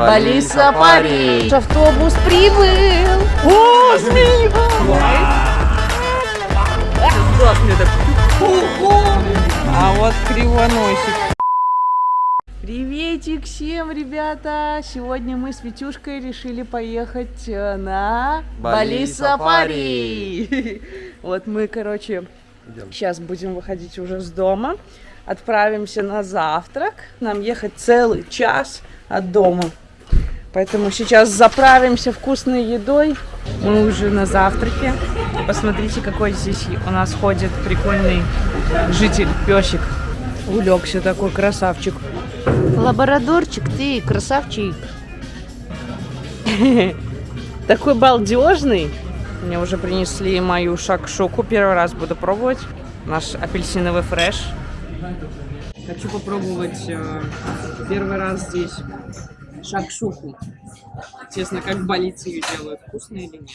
Бали сафари. Автобус прибыл. О, змея! А вот кривоносик. Приветик всем, ребята! Сегодня мы с Витюшкой решили поехать э, на Бали Бали Сафари. Вот мы, короче, сейчас будем выходить уже с дома. Отправимся на завтрак. Нам ехать целый час от дома. Поэтому сейчас заправимся вкусной едой. Мы уже на завтраке. Посмотрите, какой здесь у нас ходит прикольный житель, песик. Улегся такой красавчик. Лабрадорчик, ты красавчик. Такой балдежный. Мне уже принесли мою шакшуку. Первый раз буду пробовать. Наш апельсиновый фреш. Хочу попробовать э, первый раз здесь шакшуку. Честно, как в больнице ее делают. Вкусно или нет?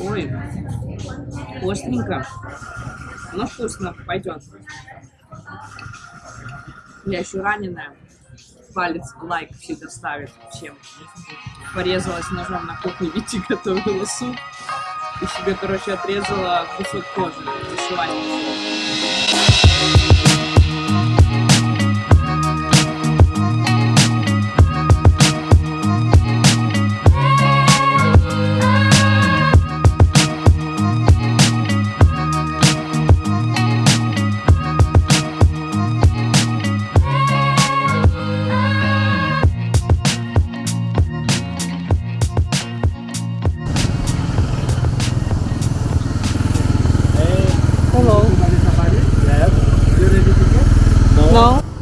Ой, остренько. Но вкусно. Пойдет. Я еще раненая. Палец лайк всегда ставит всем. Порезалась ножом на кухне, Вити готовила суп. И себе, короче, отрезала кусок кожи. Зашивание.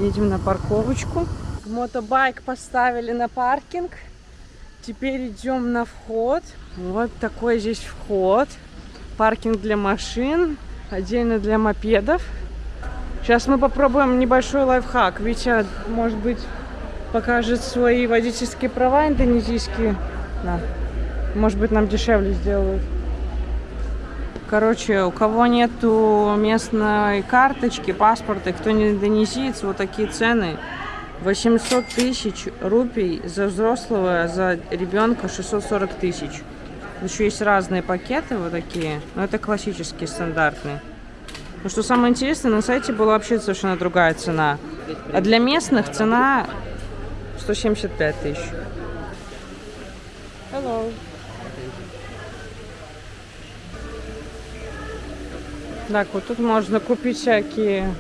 Едем на парковочку. Мотобайк поставили на паркинг. Теперь идем на вход. Вот такой здесь вход. Паркинг для машин, отдельно для мопедов. Сейчас мы попробуем небольшой лайфхак. Витя, может быть, покажет свои водительские права индонезийские. Да. Может быть, нам дешевле сделают. Короче, у кого нету местной карточки, паспорта, кто не индонезиец, вот такие цены. 800 тысяч рупий за взрослого, за ребенка 640 тысяч. Еще есть разные пакеты вот такие, но это классические, стандартные. Но что самое интересное, на сайте была вообще совершенно другая цена. А для местных цена 175 тысяч. Hello. Так, вот тут можно купить всякие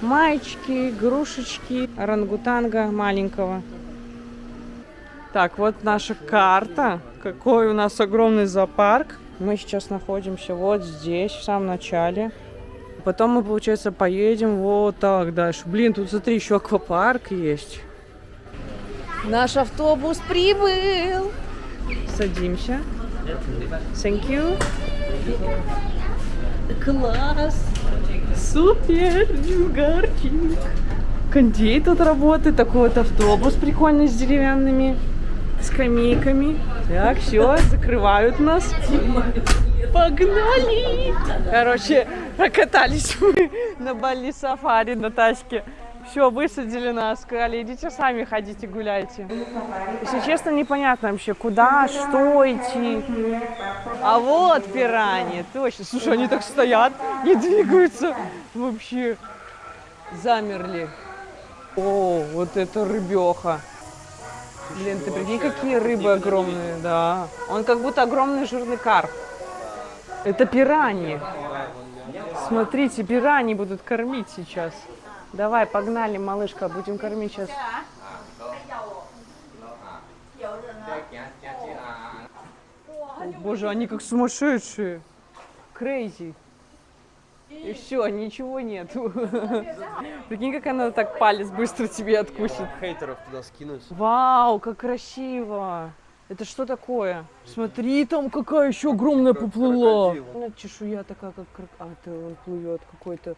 маечки, игрушечки, орангутанга маленького. Так, вот наша карта. Какой у нас огромный зоопарк. Мы сейчас находимся вот здесь, в самом начале. Потом мы, получается, поедем вот так дальше. Блин, тут смотри, еще аквапарк есть. Наш автобус прибыл. Садимся. Thank you. Класс! Супер! Джугарчик! Кондей тут работает. Такой вот автобус прикольный с деревянными скамейками. Так, все, закрывают нас. Погнали! Короче, прокатались мы на Бали сафари на тачке. Все, высадили нас, сказали, идите сами ходите, гуляйте. Если честно, непонятно вообще, куда, что идти. А вот пираньи, точно. Слушай, они так стоят, не двигаются. Вообще замерли. О, вот это рыбеха. Блин, ты прикинь, какие рыбы огромные, да. Он как будто огромный жирный карп. Это пираньи. Смотрите, пираньи будут кормить сейчас. Давай, погнали, малышка, будем кормить сейчас. О, боже, они как сумасшедшие. Крейзи. И все, ничего нет. Прикинь, как она так палец быстро тебе откусит. Хейтеров туда скинуть. Вау, как красиво. Это что такое? Смотри, там какая еще огромная поплыла. Ну, Чешуя такая, как... А, это он плывет какой-то.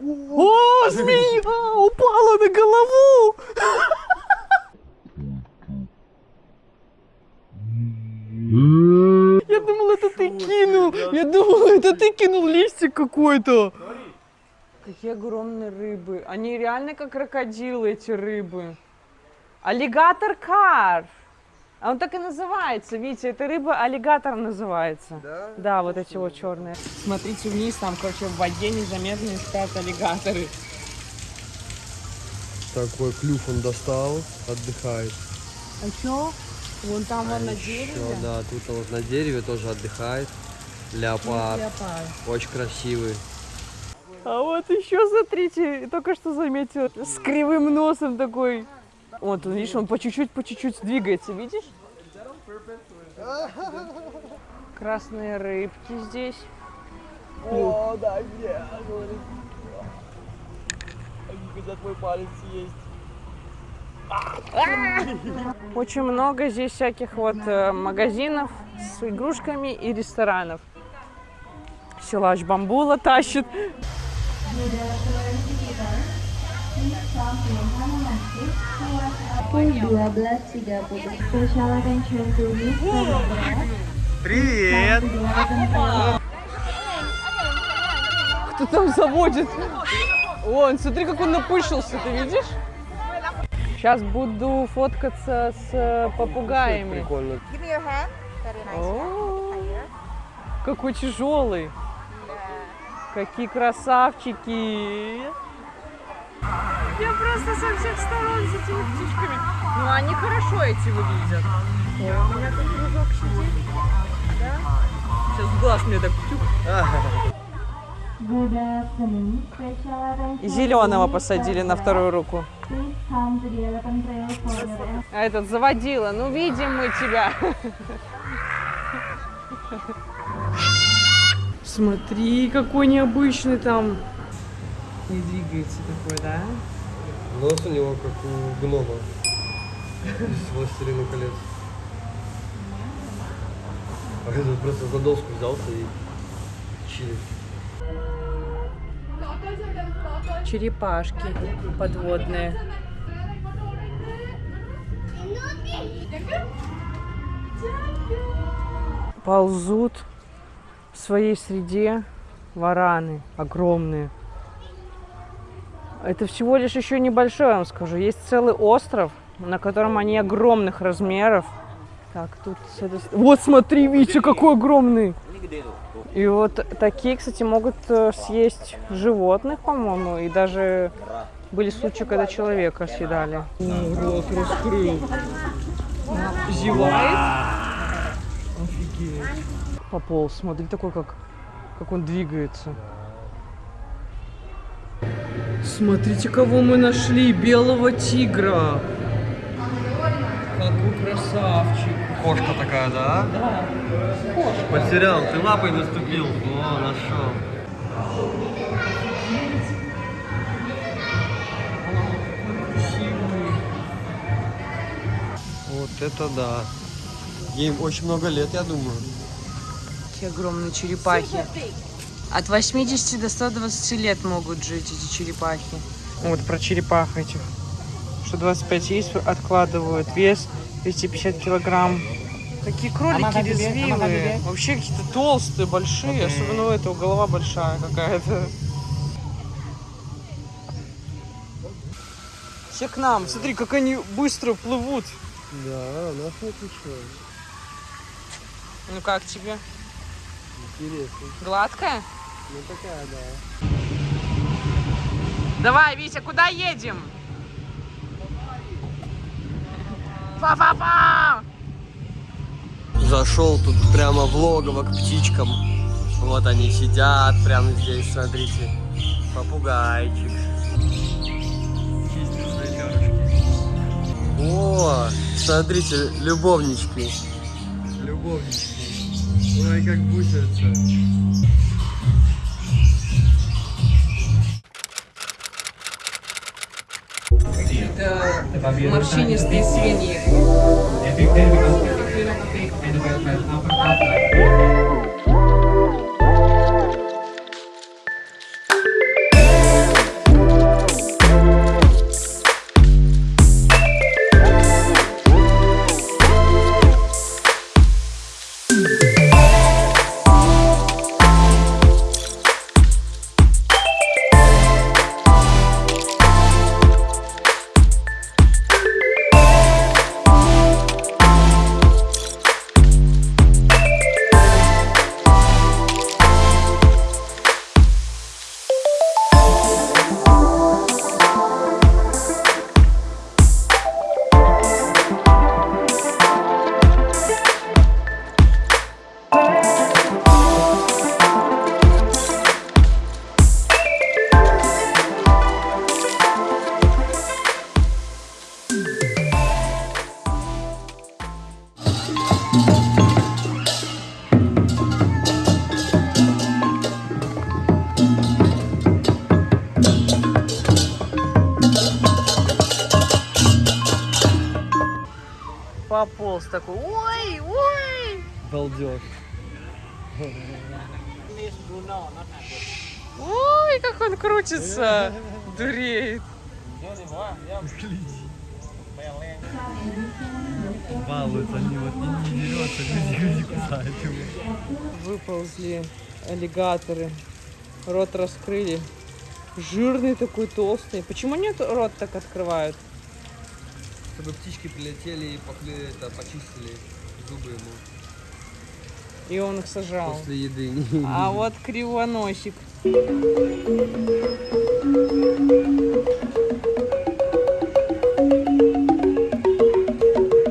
О, змея упала на голову! Я думал, это ты кинул. Я думал, это ты кинул листик какой-то. Какие огромные рыбы. Они реально как крокодилы, эти рыбы. Аллигатор карп. А он так и называется, Витя, эта рыба аллигатор называется. Да? Да, вот эти вот черные. Смотрите вниз, там, короче, в воде незаметно спят аллигаторы. Такой клюв он достал, отдыхает. А чё? Вон там вон на Ещё, дереве. да, тут он вот на дереве тоже отдыхает. Леопард. Леопард. Очень красивый. А вот еще смотрите, только что заметила, с кривым носом такой. Вот, видишь, он по чуть-чуть, по чуть-чуть двигается, видишь? Красные рыбки здесь. О, да, где? Когда твой палец есть. Очень много здесь всяких вот э, магазинов с игрушками и ресторанов. Силач бамбула тащит. Привет! Кто там заводит? Вон, смотри, как он напышился, ты видишь? Сейчас буду фоткаться с э, попугаями. О, какой тяжелый. Какие красавчики. Я просто со всех сторон с этими птичками. Ну, они хорошо эти выглядят. Ой, у меня тут дружок сидит. Да? Сейчас глаз мне так тюк. Зеленого посадили на вторую руку. А этот заводила. Ну, видим мы тебя. Смотри, какой необычный там. Не двигается такой, да? Нос у него как у гнома. Из «Властелина колец». А этот просто за доску взялся и чилит. Черепашки подводные. Ползут в своей среде вараны огромные. Это всего лишь еще небольшой, я вам скажу. Есть целый остров, на котором они огромных размеров. Так, тут... Вот смотри, Витя, какой огромный! И вот такие, кстати, могут э, съесть животных, по-моему, и даже были случаи, когда человека съедали. Рот раскрыл. Зевает. Офигеть. Пополз, смотри, такой, как, как он двигается. Смотрите, кого мы нашли, белого тигра. Какой красавчик. Кошка такая, да? Да. Потерял, ты лапой наступил. О, нашел. Вот это да. Ей очень много лет, я думаю. Такие огромные черепахи. От 80 до 120 лет могут жить эти черепахи. Вот про черепах этих. Что 25 яиц откладывают. Вес 250 килограмм. Такие кролики резвивые. Вообще какие-то толстые, большие. Особенно у этого голова большая какая-то. Все к нам. Смотри, как они быстро плывут. Да, нас не отличилось. Ну как тебе? Интересно. Гладкая? Ну такая, да. Давай, Витя, куда едем? Па-па-па! Зашел тут прямо в логово к птичкам. Вот они сидят прямо здесь, смотрите. Попугайчик. О, смотрите, любовнички. Любовнички. Ой, как бусятся. Морщинистые свиньи. Пополз такой. Ой, ой. Балдеж. Ой, как он крутится. Дуреет. Балуются они, вот не, не дерется, люди, люди кусают его. Выползли аллигаторы. Рот раскрыли. Жирный такой, толстый. Почему нет рот так открывают? Чтобы птички прилетели и похли- это, почистили зубы ему И он их сожрал. после еды. А вот кривоносик.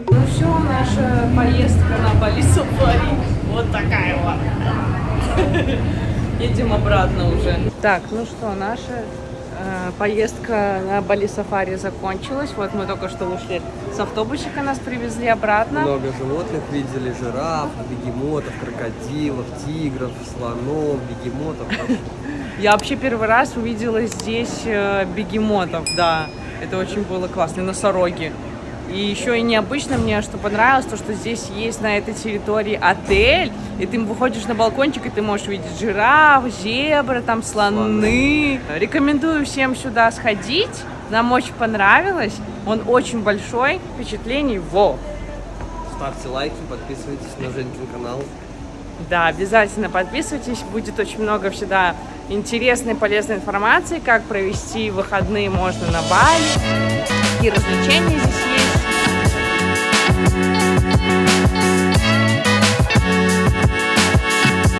Ну все, наша поездка на Бали Сафари. Вот такая вот. Едем обратно уже. Так, ну что, наша поездка на Бали Сафари закончилась. Вот мы только что вышли с автобусика, нас привезли обратно. Много животных видели, жираф, бегемотов, крокодилов, тигров, слонов, бегемотов. Я вообще первый раз увидела здесь э, бегемотов, да. Это очень было классно, и носороги. И еще и необычно мне, что понравилось, то, что здесь есть на этой территории отель, и ты выходишь на балкончик, и ты можешь увидеть жираф, зебры, там слоны. Рекомендую всем сюда сходить, нам очень понравилось. Он очень большой, впечатлений во. Ставьте лайки, подписывайтесь на Женькин канал. Да, обязательно подписывайтесь, будет очень много всегда интересной, полезной информации, как провести выходные можно на Бали, какие развлечения здесь.